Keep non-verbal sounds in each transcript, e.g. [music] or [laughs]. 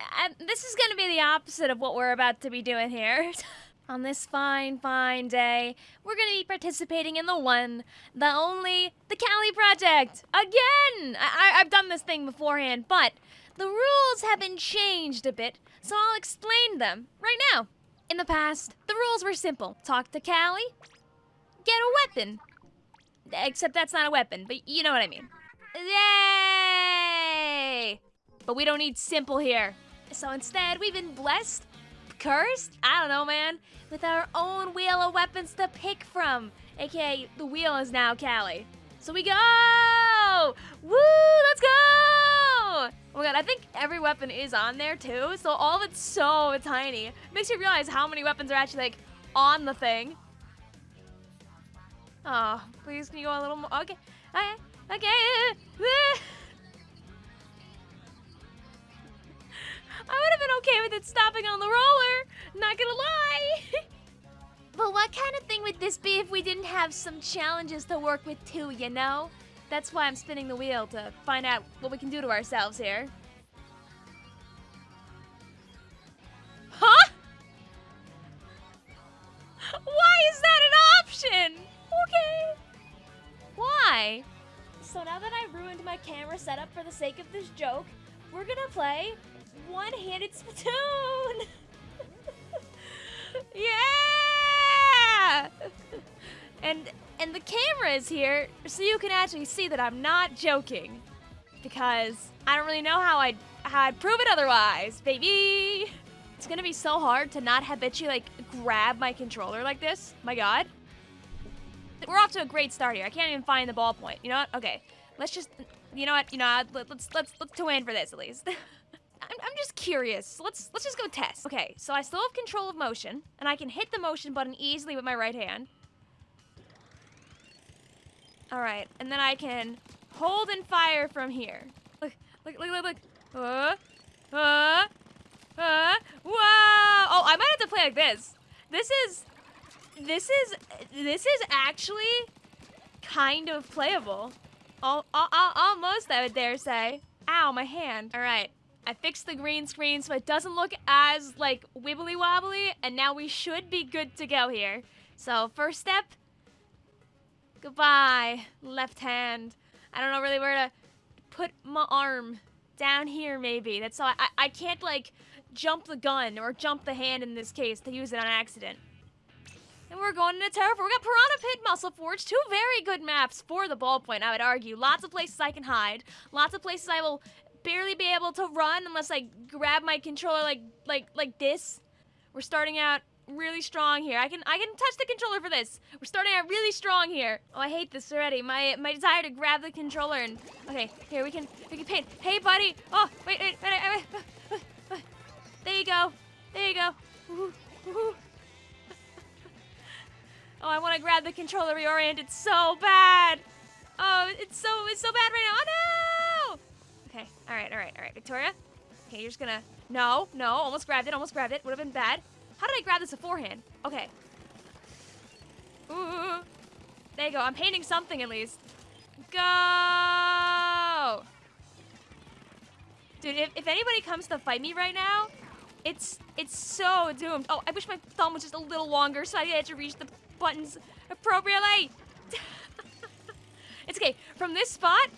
Uh, this is gonna be the opposite of what we're about to be doing here. [laughs] On this fine, fine day, we're gonna be participating in the one, the only, the Cali Project! Again! I- I- I've done this thing beforehand, but the rules have been changed a bit, so I'll explain them right now. In the past, the rules were simple. Talk to Cali, get a weapon. Except that's not a weapon, but you know what I mean. Yay! But we don't need simple here. So instead, we've been blessed, cursed, I don't know, man, with our own wheel of weapons to pick from. AKA, the wheel is now Callie. So we go! Woo! Let's go! Oh my god, I think every weapon is on there too, so all of it's so tiny. It makes you realize how many weapons are actually like on the thing. Oh, please can you go a little more? Okay, okay, okay. [laughs] I would have been okay with it stopping on the roller, not gonna lie. [laughs] but what kind of thing would this be if we didn't have some challenges to work with too, you know? That's why I'm spinning the wheel to find out what we can do to ourselves here. Huh? Why is that an option? Okay. Why? So now that I've ruined my camera setup for the sake of this joke, we're gonna play one-handed Splatoon! [laughs] yeah! And and the camera is here so you can actually see that I'm not joking. Because I don't really know how I'd, how I'd prove it otherwise, baby! It's gonna be so hard to not habitually, like, grab my controller like this. My god. We're off to a great start here. I can't even find the ballpoint. You know what? Okay. Let's just, you know what? You know, let's, let's, let's two in for this at least. [laughs] Curious. Let's let's just go test. Okay, so I still have control of motion, and I can hit the motion button easily with my right hand. All right, and then I can hold and fire from here. Look, look, look, look, look. Uh, uh, uh, whoa! Oh, I might have to play like this. This is, this is, this is actually kind of playable. Oh, almost, I would dare say. Ow, my hand. All right, I fixed the green screen so it doesn't look as, like, wibbly wobbly, and now we should be good to go here. So, first step, Goodbye, left hand. I don't know really where to put my arm. Down here, maybe. That's all. I, I can't, like, jump the gun or jump the hand in this case to use it on accident. And we're going into Terra We got Piranha Pit, Musselforge, two very good maps for the ballpoint, I would argue. Lots of places I can hide. Lots of places I will barely be able to run unless I grab my controller like like like this. We're starting out really strong here. I can I can touch the controller for this. We're starting out really strong here. Oh, I hate this already. My my desire to grab the controller and okay, here we can we can paint. Hey, buddy. Oh, wait, wait, wait, wait, wait. There you go. There you go. [laughs] Oh, I want to grab the controller reoriented so bad. Oh, it's so it's so bad right now. Oh no! Okay. All right. All right. All right. Victoria. Okay, you're just gonna. No, no. Almost grabbed it. Almost grabbed it. Would have been bad. How did I grab this beforehand? Okay. Ooh. There you go. I'm painting something at least. Go! Dude, if, if anybody comes to fight me right now, it's it's so doomed. Oh, I wish my thumb was just a little longer so I had to reach the buttons appropriately. [laughs] it's okay. From this spot,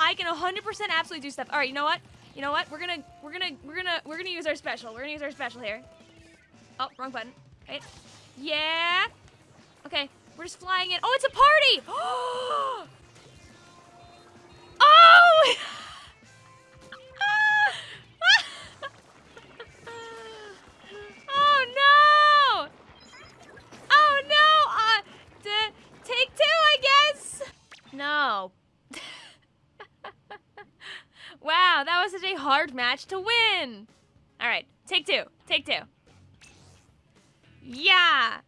I can 100% absolutely do stuff. All right, you know what? You know what? We're gonna we're gonna we're gonna we're gonna use our special. We're gonna use our special here. Oh, wrong button. Okay. Yeah. Okay, we're just flying in. Oh, it's a party! [gasps] Oh, hard match to win. All right, take two. Take two. Yeah!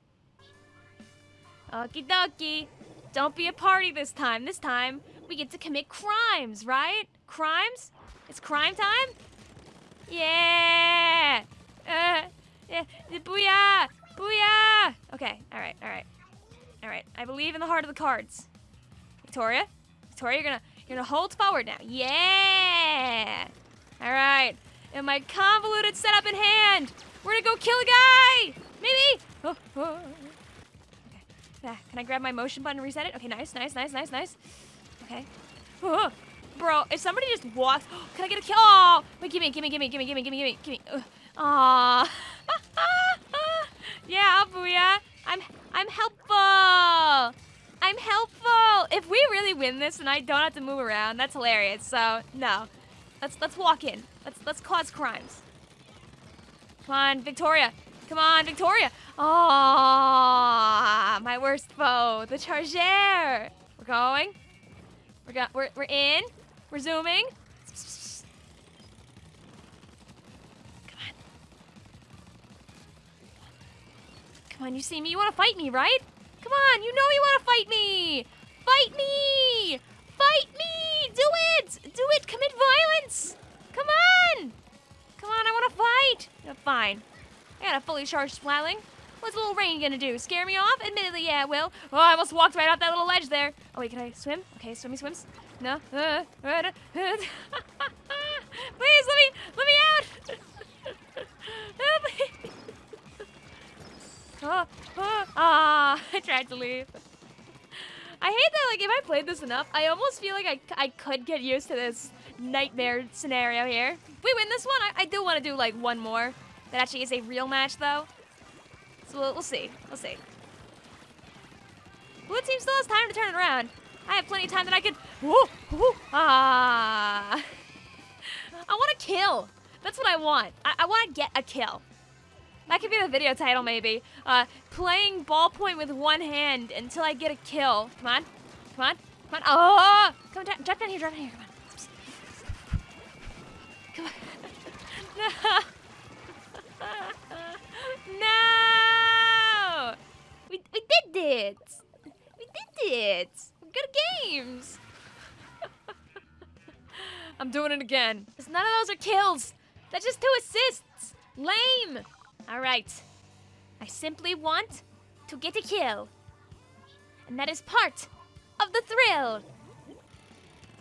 Okie dokie. Don't be a party this time. This time, we get to commit crimes, right? Crimes? It's crime time? Yeah! Uh, yeah. Booyah! Booyah! Okay, alright, alright. Alright, I believe in the heart of the cards. Victoria? Victoria, you're gonna, you're gonna hold forward now. Yeah! Alright. and my convoluted setup in hand. We're gonna go kill a guy! Maybe? Oh, oh. Okay. Yeah, can I grab my motion button and reset it? Okay, nice, nice, nice, nice, nice. Okay. Oh, bro, if somebody just walks, [gasps] can I get a kill? Oh, wait, gimme, gimme, gimme, gimme, gimme, gimme, gimme, gimme. Aw. [laughs] yeah, booyah. I'm, I'm helpful. I'm helpful. If we really win this and I don't have to move around, that's hilarious. So, no. Let's, let's walk in. Let's, let's cause crimes. Come on, Victoria. Come on, Victoria. Oh, my worst foe, the Charger. We're going. We're, go we're, we're in. We're zooming. Come on. Come on, you see me. You want to fight me, right? Come on, you know you want to fight me. Fight me. Fight me. Do it. Do it. Commit violence. Come on. Come on, Yeah, fine. I got a fully charged splatling. What's a little rain gonna do? Scare me off? Admittedly, yeah, it will. Oh, I almost walked right off that little ledge there. Oh, wait, can I swim? Okay, swimmy swims. No. Uh, uh, uh, [laughs] Please, let me, let me out. [laughs] [laughs] oh, oh, ah, I tried to leave. I hate that, like, if I played this enough, I almost feel like I, I could get used to this nightmare scenario here. We win this one, I, I do want to do, like, one more. That actually is a real match, though. So we'll, we'll see. We'll see. Blue team still has time to turn it around. I have plenty of time that I could... Whoa, whoa, ah. [laughs] I want to kill. That's what I want. I, I want to get a kill. That could be the video title, maybe. Uh, playing ballpoint with one hand until I get a kill. Come on. Come on. Come on. Oh! Come down. Drop down here. Drop down here. Come on. Come on. no! [laughs] no! We, we did it! We did it! Good games! [laughs] I'm doing it again. Because none of those are kills. That's just two assists. Lame. All right. I simply want to get a kill. And that is part of the thrill.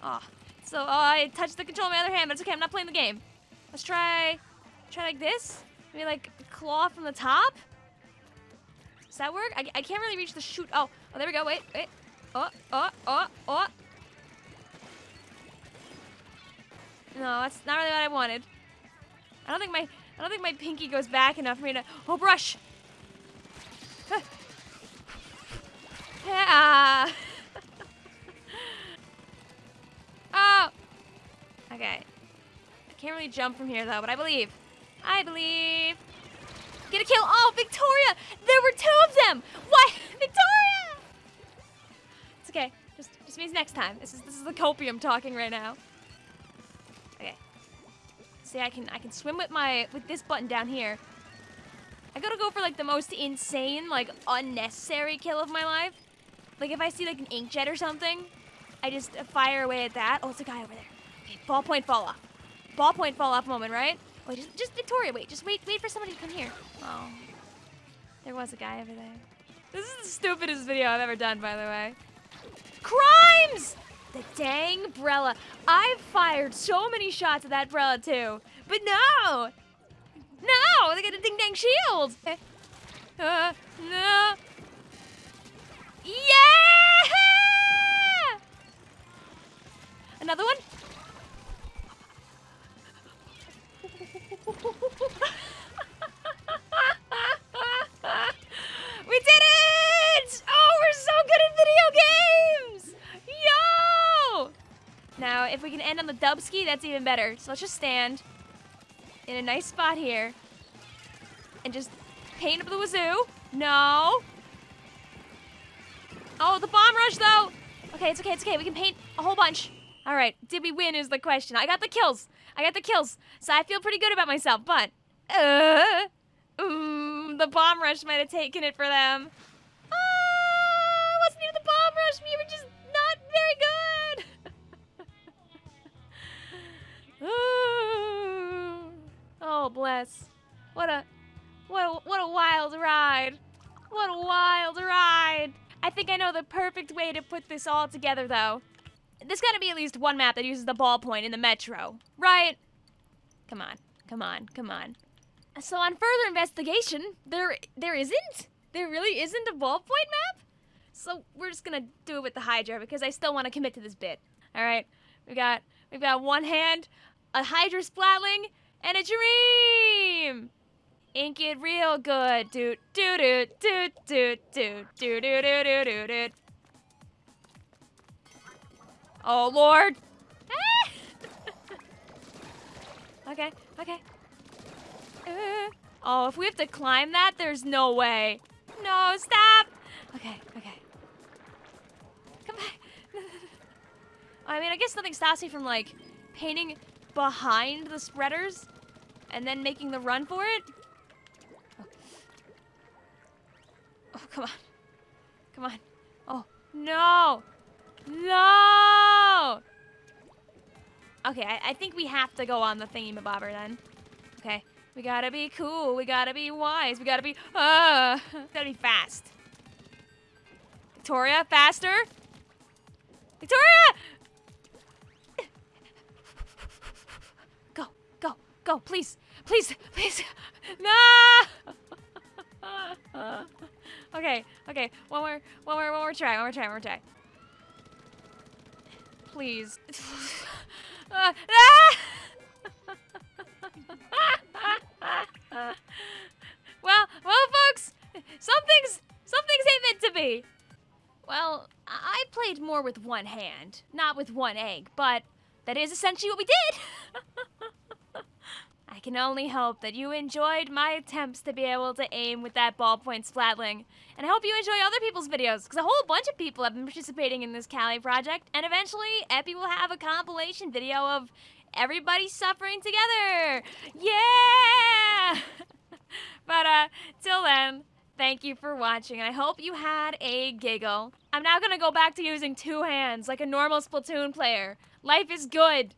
Oh, so oh, I touched the control with my other hand, but it's okay. I'm not playing the game. Let's try, try like this. Maybe like claw from the top. Does that work? I, I can't really reach the shoot. Oh, oh, there we go. Wait, wait. Oh, oh, oh, oh. No, that's not really what I wanted. I don't think my I don't think my pinky goes back enough for me to Oh brush! Jump from here though, but I believe. I believe. Get a kill! Oh, Victoria! There were two of them! Why? [laughs] Victoria! It's okay. Just just means next time. This is this is the copium talking right now. Okay. See, I can I can swim with my with this button down here. I gotta go for like the most insane, like unnecessary kill of my life. Like if I see like an inkjet or something, I just fire away at that. Oh, it's a guy over there. Okay, ballpoint fall off. Ballpoint fall off moment, right? Wait, just, just Victoria, wait. Just wait, wait for somebody to come here. Oh, there was a guy over there. This is the stupidest video I've ever done, by the way. Crimes! The dang Brella. I've fired so many shots at that Brella too. But no! No! They got a ding dang shield! Uh, no. Yeah! Another one? [laughs] we did it! Oh, we're so good at video games! Yo! Now, if we can end on the dubski, that's even better. So let's just stand in a nice spot here and just paint up the wazoo. No. Oh, the bomb rush, though. Okay, it's okay, it's okay. We can paint a whole bunch. All right, did we win is the question. I got the kills. I got the kills, so I feel pretty good about myself, but... Uh, ooh, the bomb rush might have taken it for them. Ah, wasn't even the bomb rush. We were just not very good. [laughs] Oh, bless. What a, what a, what a wild ride. What a wild ride. I think I know the perfect way to put this all together, though. There's gotta be at least one map that uses the ballpoint in the metro, right? Come on. Come on, come on. So on further investigation, there there isn't. There really isn't a ballpoint map. So we're just gonna do it with the Hydra because I still want to commit to this bit. All right, we got we've got one hand, a Hydra splatling, and a dream. Ink it real good. Doot doot doot doot doot doot doot doot doot doot doot. Oh lord. [laughs] okay, okay. Uh, oh, if we have to climb that, there's no way. No, stop. Okay, okay. Come back. [laughs] I mean, I guess nothing stops me from like painting behind the spreaders and then making the run for it. Oh, oh come on. Come on. Oh, no. No! Okay, I, I think we have to go on the thingy-mabobber then. Okay, we gotta be cool, we gotta be wise, we gotta be, uh, [laughs] gotta be fast. Victoria, faster! Victoria! Go, go, go, please, please, please, [laughs] no! [laughs] okay, okay, one more, one more, one more try, one more try, one more try please. uh, [laughs] well, well, folks, something's something's ain't meant to be. Well, I played more with one hand, not with one egg, but that is essentially what we did. [laughs] I can only hope that you enjoyed my attempts to be able to aim with that ballpoint splatling. And I hope you enjoy other people's videos, because a whole bunch of people have been participating in this Cali project. And eventually, Epi will have a compilation video of everybody suffering together. Yeah! [laughs] but, uh, till then, thank you for watching, I hope you had a giggle. I'm now gonna go back to using two hands like a normal Splatoon player. Life is good.